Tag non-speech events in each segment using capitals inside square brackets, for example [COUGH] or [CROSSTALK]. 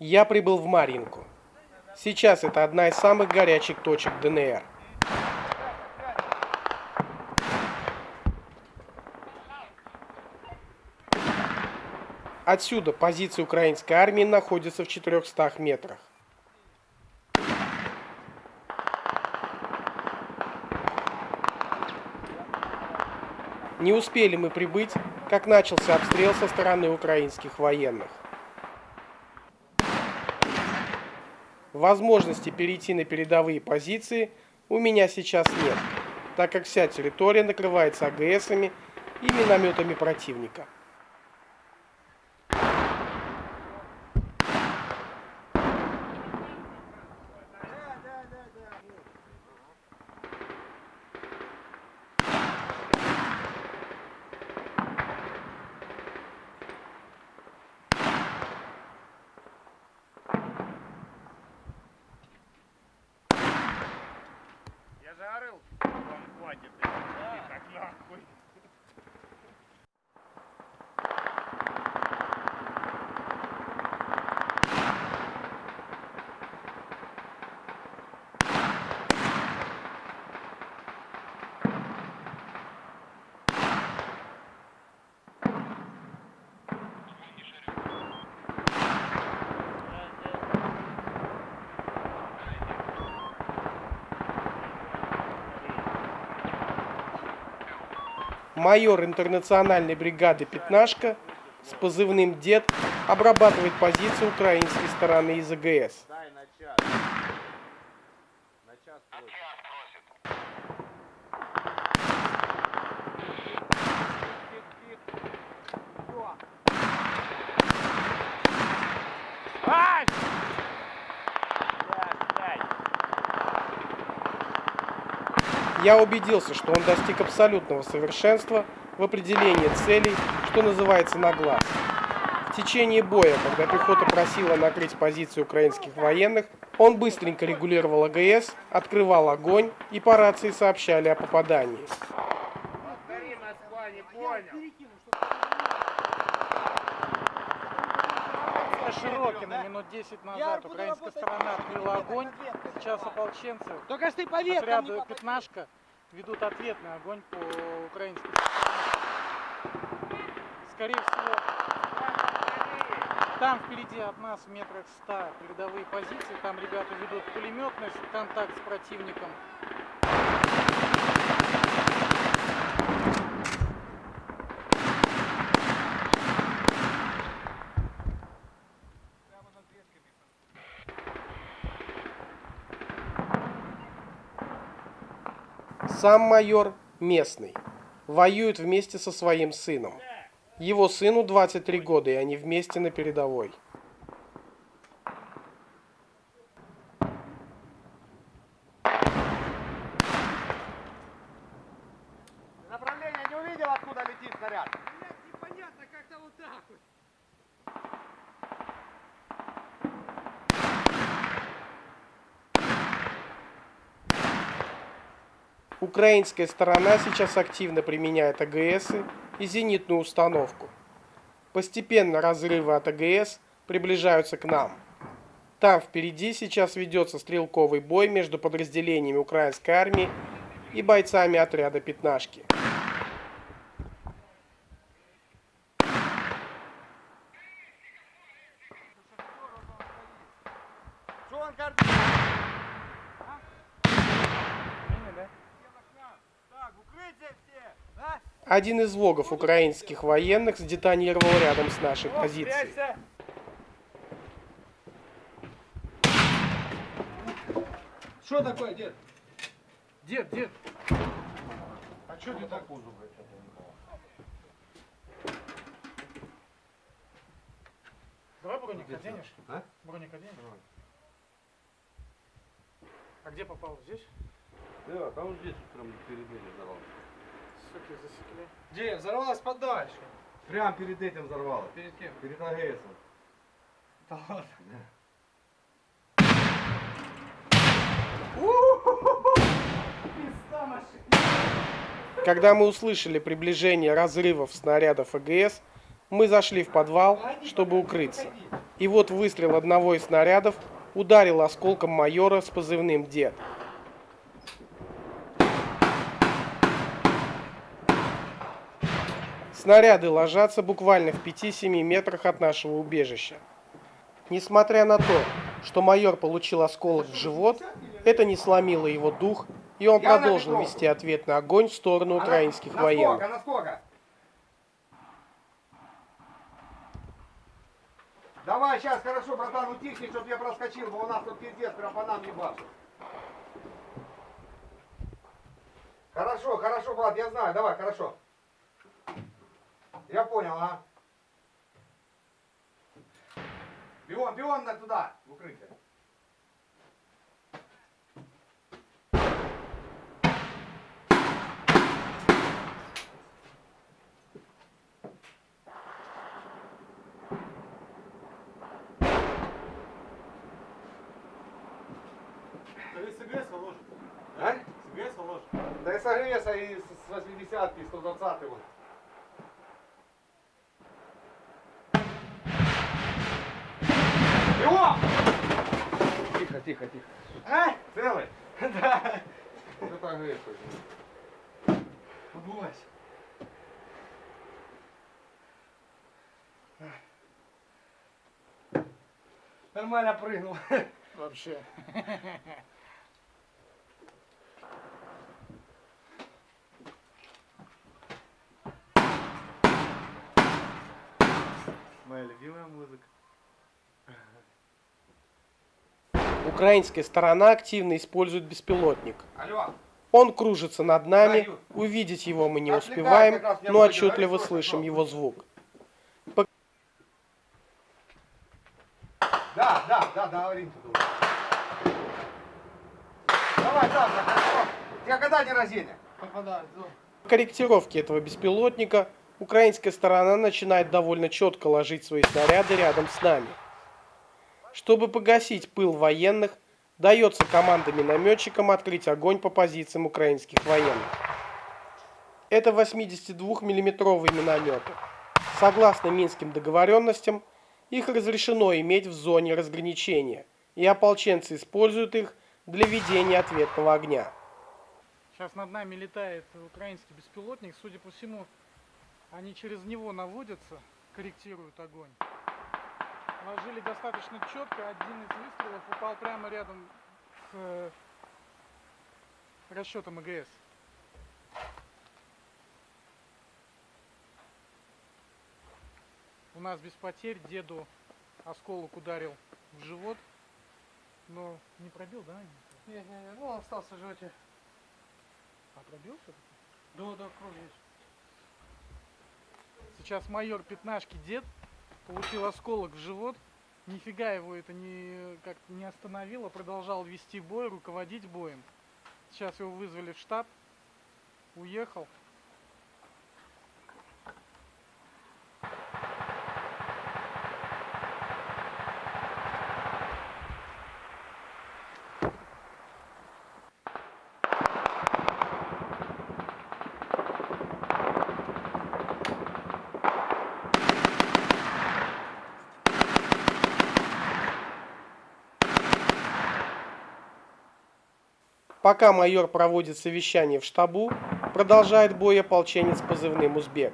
Я прибыл в Маринку. Сейчас это одна из самых горячих точек ДНР. Отсюда позиции украинской армии находятся в 400 метрах. Не успели мы прибыть, как начался обстрел со стороны украинских военных. Возможности перейти на передовые позиции у меня сейчас нет, так как вся территория накрывается АГСами и минометами противника. Майор интернациональной бригады «Пятнашка» с позывным «Дед» обрабатывает позиции украинской стороны из АГС. Я убедился, что он достиг абсолютного совершенства в определении целей, что называется на глаз. В течение боя, когда пехота просила накрыть позиции украинских военных, он быстренько регулировал АГС, открывал огонь и по рации сообщали о попадании. Повтори, Москва, не понял. Широкина минут 10 назад украинская сторона открыла огонь. Сейчас ополченцы Только ты не отряду. «Пятнашка» ведут ответный огонь по украинской стороне. Скорее всего, там впереди от нас в метрах 100 передовые позиции. Там ребята ведут пулеметный контакт с противником. Сам майор местный. Воюет вместе со своим сыном. Его сыну 23 года, и они вместе на передовой. Украинская сторона сейчас активно применяет АГС и зенитную установку. Постепенно разрывы от АГС приближаются к нам. Там впереди сейчас ведется стрелковый бой между подразделениями украинской армии и бойцами отряда «Пятнашки». Что он говорит? Так, укрытие все! А? Один из вогов украинских военных сдетонировал рядом с нашей позицией. Что такое, дед? Дед, дед, А что ты так? давай броник оденешь? А? Броник оденешь? А где попал? Здесь? Да, там здесь прям перед этим взорвалось. Суки засекли. Где? Взорвалась подальше. Прям перед этим взорвалось. Перед кем? Перед АГСом. Да ладно. Когда мы услышали приближение разрывов снарядов АГС, мы зашли в подвал, чтобы укрыться. И вот выстрел одного из снарядов ударил осколком майора с позывным «Дед». Снаряды ложатся буквально в 5-7 метрах от нашего убежища. Несмотря на то, что майор получил осколок в живот, это не сломило его дух, и он продолжил вести ответный огонь в сторону украинских военных. Давай, сейчас, хорошо, братан, утихни, чтоб я проскочил, бо у нас тут пиздец, прям по нам ебашит. Хорошо, хорошо, брат, я знаю, давай, хорошо. Я понял, а? Бегом на туда, в укрытие. А? Да и согреется и с 80-ки, 120 вот. Нормально прыгнул. [LAUGHS] Вообще. Моя любимая музыка. Украинская сторона активно использует беспилотник. Алло. Он кружится над нами, увидеть его мы не успеваем, но отчетливо слышим его звук. Да, да, да, договоримся тут. Давай, завтра, хорошо. У тебя когда день рождения? Попадает. По корректировке этого беспилотника украинская сторона начинает довольно четко ложить свои снаряды рядом с нами. Чтобы погасить пыл военных, дается команда минометчикам открыть огонь по позициям украинских военных. Это 82 миллиметровые минометы. Согласно минским договоренностям, их разрешено иметь в зоне разграничения, и ополченцы используют их для ведения ответного огня. Сейчас над нами летает украинский беспилотник. Судя по всему, они через него наводятся, корректируют огонь. Ложили достаточно четко. Один из выстрелов упал прямо рядом с э, расчетом АГС. У нас без потерь деду осколок ударил в живот, но не пробил, да? Не-не-не, ну он остался в животе. А пробил все-таки? Да, да, кровь есть. Сейчас майор пятнашки дед получил осколок в живот. Нифига его это не, как не остановило, продолжал вести бой, руководить боем. Сейчас его вызвали в штаб, уехал. Пока майор проводит совещание в штабу, продолжает бой ополченец позывным «Узбек».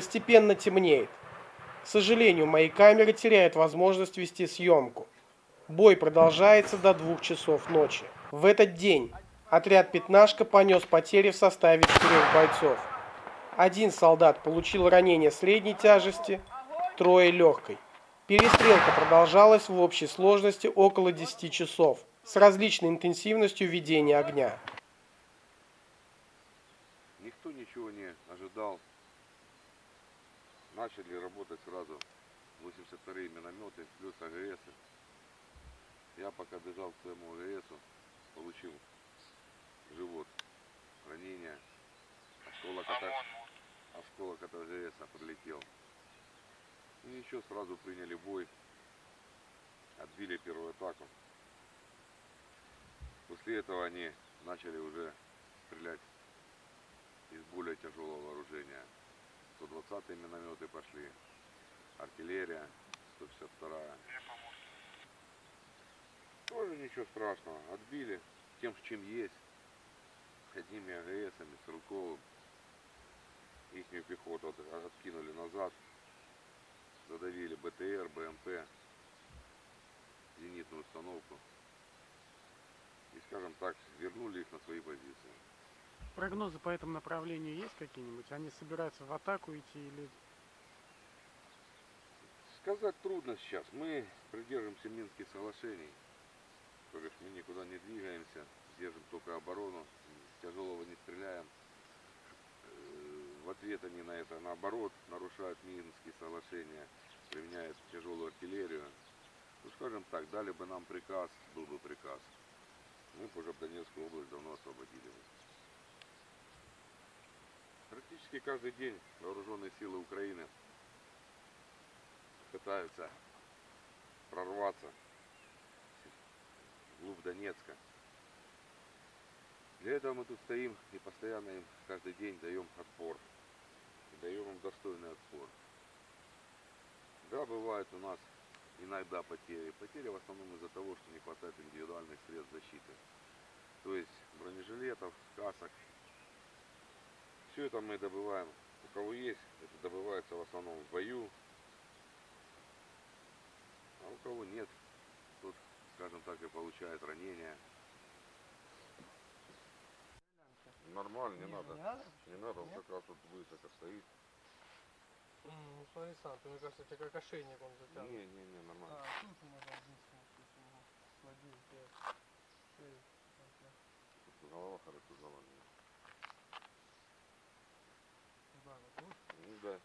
Постепенно темнеет. К сожалению, мои камеры теряют возможность вести съемку. Бой продолжается до двух часов ночи. В этот день отряд «Пятнашка» понес потери в составе четырех бойцов. Один солдат получил ранение средней тяжести, трое легкой. Перестрелка продолжалась в общей сложности около 10 часов с различной интенсивностью ведения огня. Никто ничего не ожидал. Начали работать сразу 82-е минометы плюс АГС. Я пока бежал к своему АГСу, получил живот ранение. Осколок от, А- осколок от АГС прилетел. И ничего, сразу приняли бой. Отбили первую атаку. После этого они начали уже стрелять из более тяжелого вооружения. 120-е минометы пошли, артиллерия, 152-я. Тоже ничего страшного, отбили тем, с чем есть, одними АГСами, с Рулковым. Ихнюю пехоту от- откинули назад, задавили БТР, БМП, зенитную установку. И, скажем так, вернули их на свои позиции. Прогнозы по этому направлению есть какие-нибудь? Они собираются в атаку идти или... Сказать трудно сейчас. Мы придерживаемся Минских соглашений. То есть мы никуда не двигаемся, держим только оборону, тяжелого не стреляем. Э, В ответ они на это, наоборот, нарушают Минские соглашения, применяют тяжелую артиллерию. Ну, скажем так, дали бы нам приказ, был бы приказ. Мы бы уже Донецкую область давно освободили. Практически каждый день вооруженные силы Украины пытаются прорваться вглубь Донецка. Для этого мы тут стоим и постоянно им каждый день даем отпор. И даем им достойный отпор. Да, бывает у нас иногда потери. Потери в основном из-за того, что не хватает индивидуальных средств защиты. То есть бронежилетов, касок. Все это мы добываем. У кого есть, это добывается в основном в бою, а у кого нет, тот, скажем так, и получает ранения. Нормально, не надо. Не надо? Не надо, он Нет? как раз вот высоко стоит. Ну смотри сам, ты, мне кажется, тебе как ошейник он затянут. Не, не, не, нормально. А, тут у нас один смысл, ага. Один, пять, шесть, ага. Тут голова хорошо завалена. Да, вот тут. Ну да,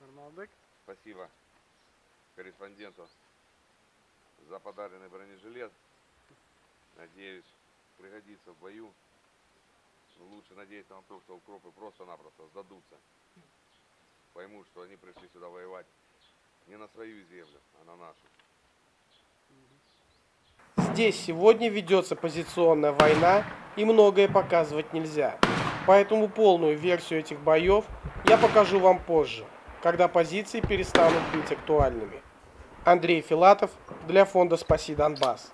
Нормалдык? спасибо корреспонденту за подаренный бронежилет. Надеюсь, пригодится в бою. Лучше надеяться на то, что укропы просто-напросто сдадутся. Поймут, что они пришли сюда воевать не на свою землю, а на нашу. Здесь сегодня ведется позиционная война и многое показывать нельзя. Поэтому полную версию этих боев я покажу вам позже, когда позиции перестанут быть актуальными. Андрей Филатов для фонда «Спаси Донбасс».